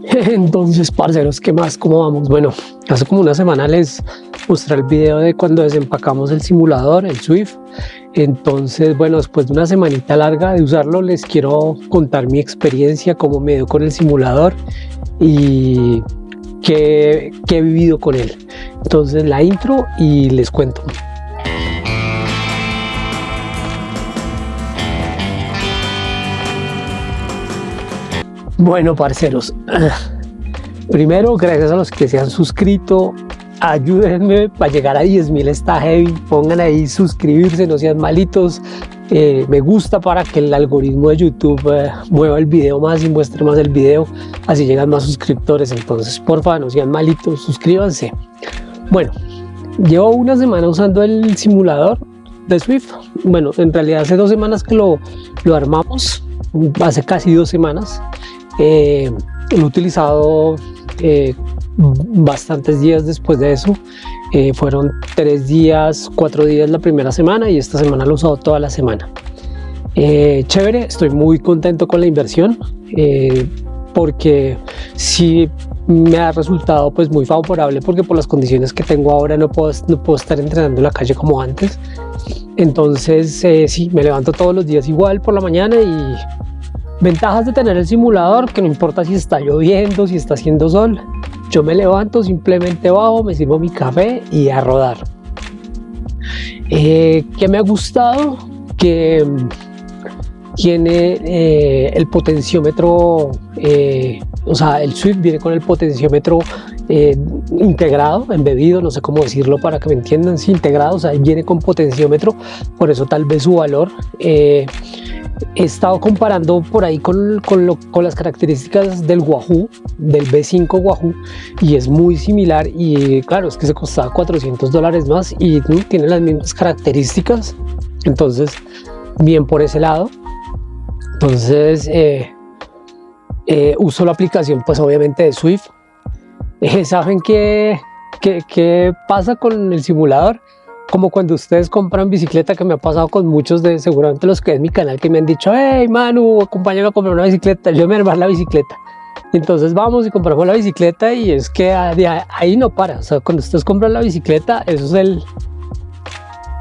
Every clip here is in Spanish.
Entonces, parceros, ¿qué más? ¿Cómo vamos? Bueno, hace como una semana les mostré el video de cuando desempacamos el simulador, el Swift. Entonces, bueno, después de una semanita larga de usarlo, les quiero contar mi experiencia, cómo me dio con el simulador y qué, qué he vivido con él. Entonces, la intro y les cuento. Bueno, parceros, primero, gracias a los que se han suscrito, ayúdenme para llegar a 10.000 está heavy, pongan ahí suscribirse, no sean malitos, eh, me gusta para que el algoritmo de YouTube eh, mueva el video más y muestre más el video, así llegan más suscriptores, entonces porfa no sean malitos, suscríbanse. Bueno, llevo una semana usando el simulador de Swift, bueno, en realidad hace dos semanas que lo, lo armamos, hace casi dos semanas, eh, lo he utilizado eh, bastantes días después de eso. Eh, fueron tres días, cuatro días la primera semana y esta semana lo he usado toda la semana. chévere, estoy muy contento con la inversión porque sí me ha resultado pues muy favorable porque por las condiciones que tengo ahora no puedo, no puedo estar entrenando en la calle como antes. Entonces sí, me levanto todos los días igual por la mañana y Ventajas de tener el simulador, que no importa si está lloviendo, si está haciendo sol, yo me levanto, simplemente bajo, me sirvo mi café y a rodar. Eh, ¿Qué me ha gustado? Que mm, tiene eh, el potenciómetro, eh, o sea, el Swift viene con el potenciómetro integrado, embebido, no sé cómo decirlo para que me entiendan, sí, integrado, o sea, viene con potenciómetro, por eso tal vez su valor he estado comparando por ahí con, con, las características del Wahoo, del B5 Wahoo, y es muy similar y claro, es que se costaba 400 dólares más y tiene las mismas características, entonces bien por ese lado. Entonces eh, eh, uso la aplicación pues obviamente de Swift. Eh, ¿Saben qué, qué, qué pasa con el simulador? Como cuando ustedes compran bicicleta, que me ha pasado con muchos de seguramente los que es mi canal, que me han dicho, hey Manu, acompáñame a comprar una bicicleta, yo me armar la bicicleta. Entonces vamos y compramos la bicicleta y es que ahí no para, o sea, cuando ustedes compran la bicicleta, eso es el,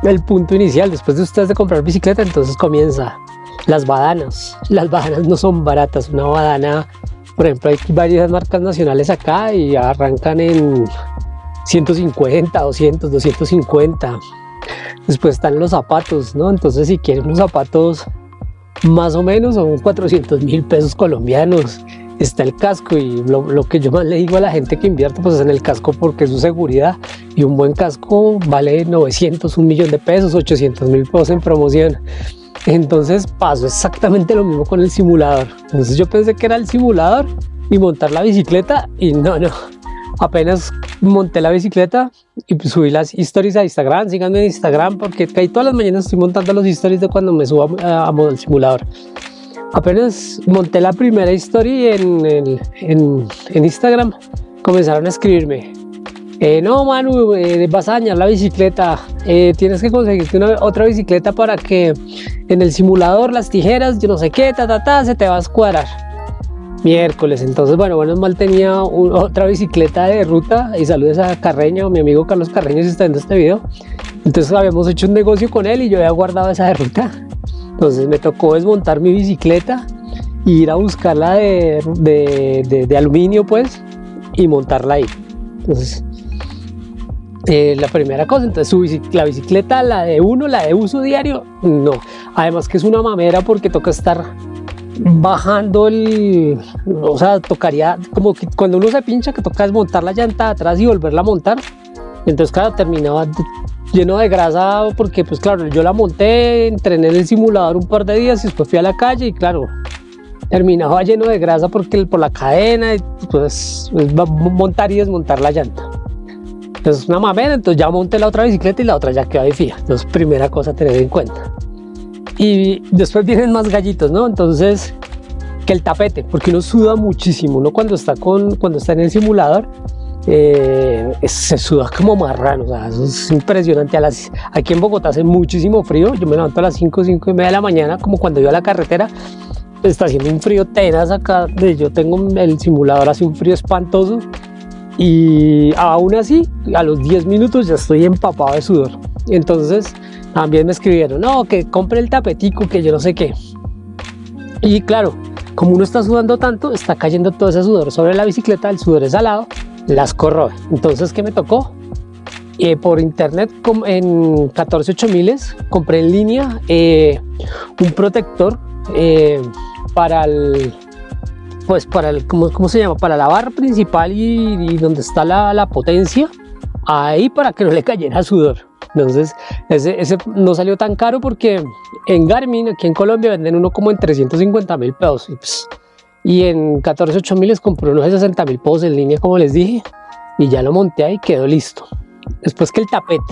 el punto inicial, después de ustedes de comprar bicicleta, entonces comienza las badanas. Las badanas no son baratas, una badana, por ejemplo, hay varias marcas nacionales acá y arrancan en 150, 200, 250. Después están los zapatos, ¿no? Entonces si quieren unos zapatos más o menos son 400 mil pesos colombianos. Está el casco y lo, que yo más le digo a la gente que invierte pues es en el casco porque es su seguridad y un buen casco vale 900, un millón de pesos, 800 mil pesos en promoción. Entonces pasó exactamente lo mismo con el simulador. Entonces yo pensé que era el simulador y montar la bicicleta y no, no, apenas monté la bicicleta y subí las stories a Instagram, síganme en Instagram porque ahí todas las mañanas estoy montando los stories de cuando me subo a, a simulador. Apenas monté la primera historia en, en, en, Instagram, comenzaron a escribirme, eh, no Manu, eh, vas a dañar la bicicleta, eh, tienes que conseguirte una, otra bicicleta para que en el simulador las tijeras, yo no sé qué, ta, ta, ta, se te va a escuadrar miércoles. Entonces, bueno, bueno, mal tenía otra bicicleta de ruta y saludos a Carreño, mi amigo Carlos Carreño si está viendo este video. Entonces habíamos hecho un negocio con él y yo había guardado esa de ruta. Entonces me tocó desmontar mi bicicleta ir a buscarla de, de, de, aluminio pues y montarla ahí. Entonces eh, la primera cosa, entonces su la bicicleta, la de uno, la de uso diario, no. Además que es una mamera porque toca estar bajando el, o sea, tocaría como cuando uno se pincha que toca desmontar la llanta atrás y volverla a montar. Entonces, claro, terminaba lleno de grasa porque, pues claro, yo la monté, entrené en el simulador un par de días y después fui a la calle y claro, terminaba lleno de grasa porque por la cadena, pues, montar y desmontar la llanta. Entonces, una mamera, entonces ya monté la otra bicicleta y la otra ya quedó de fija. Entonces, primera cosa a tener en cuenta y después vienen más gallitos, ¿no? Entonces, que el tapete, porque uno suda muchísimo, ¿no? Cuando está, con, cuando está en el simulador, eh, se suda como marrano, o sea, eso es impresionante. A las, aquí en Bogotá hace muchísimo frío, yo me levanto a las 5, 5 y media de la mañana, como cuando iba a la carretera, está haciendo un frío tenaz acá, yo tengo el simulador hace un frío espantoso y aún así a los 10 minutos ya estoy empapado de sudor. Entonces también me escribieron, no, que compre el tapetico, que yo no sé qué. Y claro, como uno está sudando tanto, está cayendo todo ese sudor sobre la bicicleta, el sudor es salado, las corroe. Entonces, ¿qué me tocó? Eh, por internet en 14 miles compré en línea eh, un protector eh, para el pues para el ¿cómo, ¿cómo, se llama? para la barra principal y, donde está la, la, potencia ahí para que no le cayera sudor entonces ese, no salió tan caro porque en Garmin aquí en Colombia venden uno como en 350 mil pesos y, pues, en 14 miles compré unos de 60 mil pesos en línea como les dije y ya lo monté ahí y quedó listo después que el tapete.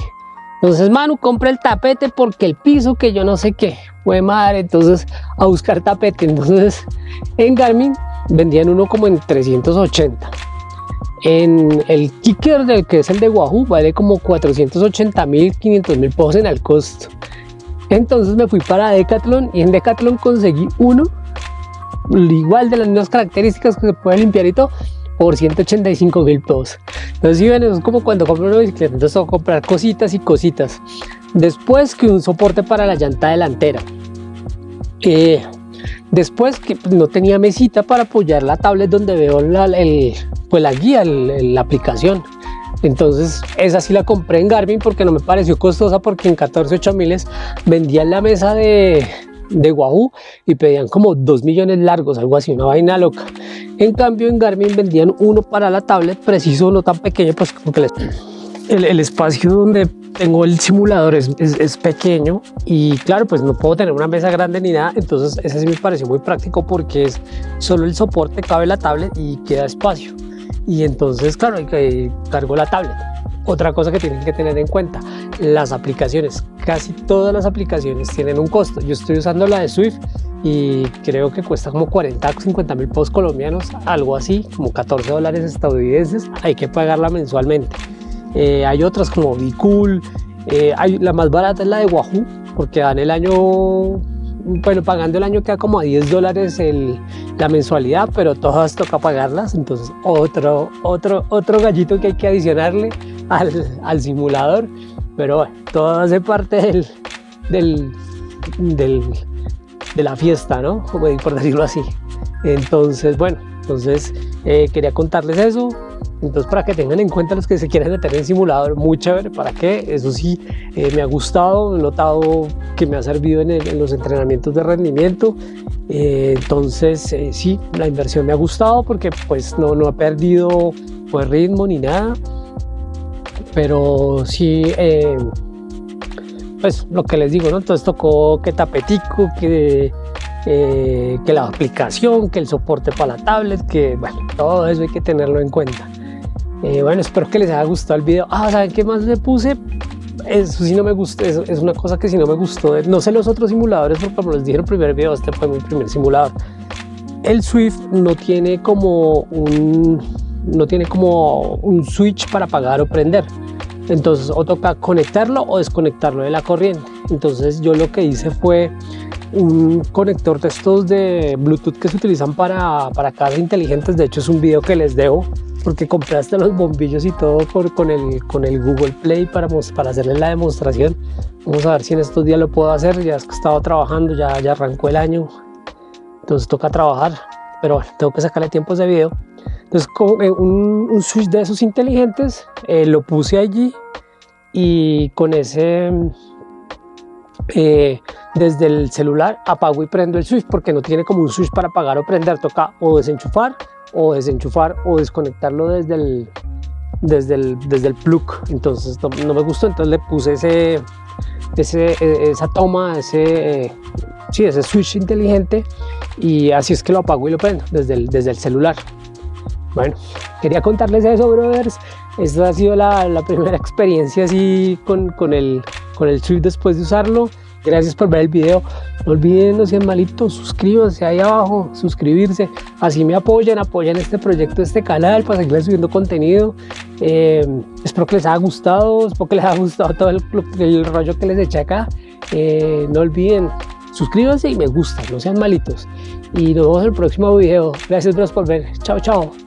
Entonces, Manu, compra el tapete porque el piso que yo no sé qué. Fue madre, entonces a buscar tapete. Entonces, en Garmin vendían uno como en 380. En el Kicker, del que es el de Wahoo, vale como 480 mil, 500 mil pesos en el costo. Entonces me fui para Decathlon y en Decathlon conseguí uno igual de las mismas características que se puede limpiar y todo, por 185 mil pesos. Entonces, si ven, es como cuando compro una bicicleta, entonces tengo que comprar cositas y cositas. Después que un soporte para la llanta delantera. Eh, después que no tenía mesita para apoyar la tablet donde veo la, el, pues guía, la aplicación. Entonces esa sí la compré en Garmin porque no me pareció costosa porque en 14 miles vendían la mesa de, de Wahoo y pedían como 2 millones largos, algo así, una vaina loca. En cambio en Garmin vendían uno para la tablet, preciso, no tan pequeño, pues porque el, el espacio donde tengo el simulador es, es, pequeño y claro, pues no puedo tener una mesa grande ni nada, entonces ese sí me pareció muy práctico porque es solo el soporte, cabe la tablet y queda espacio. Y entonces, claro, cargo la tablet. Otra cosa que tienen que tener en cuenta, las aplicaciones. Casi todas las aplicaciones tienen un costo. Yo estoy usando la de Swift y creo que cuesta como 40 o 50 mil pesos colombianos, algo así, como 14 dólares estadounidenses. Hay que pagarla mensualmente. Eh, hay otras como Bicool, eh, hay, la más barata es la de Wahoo, porque dan el año bueno, pagando el año queda como a 10 dólares la mensualidad, pero todas toca pagarlas, entonces otro, otro, otro gallito que hay que adicionarle al, al simulador, pero bueno, todo hace parte del, del, de la fiesta, ¿no? Por decirlo así. Entonces, bueno, entonces eh, quería contarles eso, entonces para que tengan en cuenta los que se quieren meter en simulador, muy chévere, ¿para qué? Eso sí, eh, me ha gustado, he notado que me ha servido en, los entrenamientos de rendimiento, eh, entonces eh, sí, la inversión me ha gustado porque pues no, no ha perdido pues, ritmo ni nada, pero sí, pues lo que les digo, ¿no? Entonces tocó que tapetico, que... que la aplicación, que el soporte para la tablet, que bueno, todo eso hay que tenerlo en cuenta. Eh, bueno, espero que les haya gustado el video. Ah, ¿saben qué más le puse? Eso sí no me gustó, es, una cosa que sí no me gustó. No sé los otros simuladores, porque como les dije en el primer video, este fue mi primer simulador. El Swift no tiene como un, no tiene como un switch para apagar o prender. Entonces o toca conectarlo o desconectarlo de la corriente. Entonces yo lo que hice fue un conector de estos de Bluetooth que se utilizan para, para casas inteligentes. De hecho es un video que les debo porque compraste los bombillos y todo por, con, el, con el Google Play para, para hacerle la demostración. Vamos a ver si en estos días lo puedo hacer, ya es que he estado trabajando, ya, ya arrancó el año, entonces toca trabajar, pero bueno, tengo que sacarle tiempo a ese video. Entonces con eh, un, un switch de esos inteligentes eh, lo puse allí y con ese eh, desde el celular apago y prendo el switch porque no tiene como un switch para apagar o prender, toca o desenchufar o desenchufar o desconectarlo desde el, desde el, desde el plug. Entonces no, me gustó, entonces le puse ese, ese, e, esa toma, ese, sí, ese switch inteligente y así es que lo apago y lo prendo desde el, desde el celular. Bueno, quería contarles eso, brothers. Esta ha sido la, la primera experiencia así con, con, el, con el Swift después de usarlo. Gracias por ver el video. No olviden, no sean malitos, suscríbanse ahí abajo, suscribirse. Así me apoyan, apoyan este proyecto, este canal para seguir subiendo contenido. Eh, espero que les haya gustado, espero que les haya gustado todo el, rollo que les eché acá. Eh, no olviden suscríbanse y me gusta, no sean malitos. Y nos vemos en el próximo video. Gracias, bros, por ver. Chao, chao.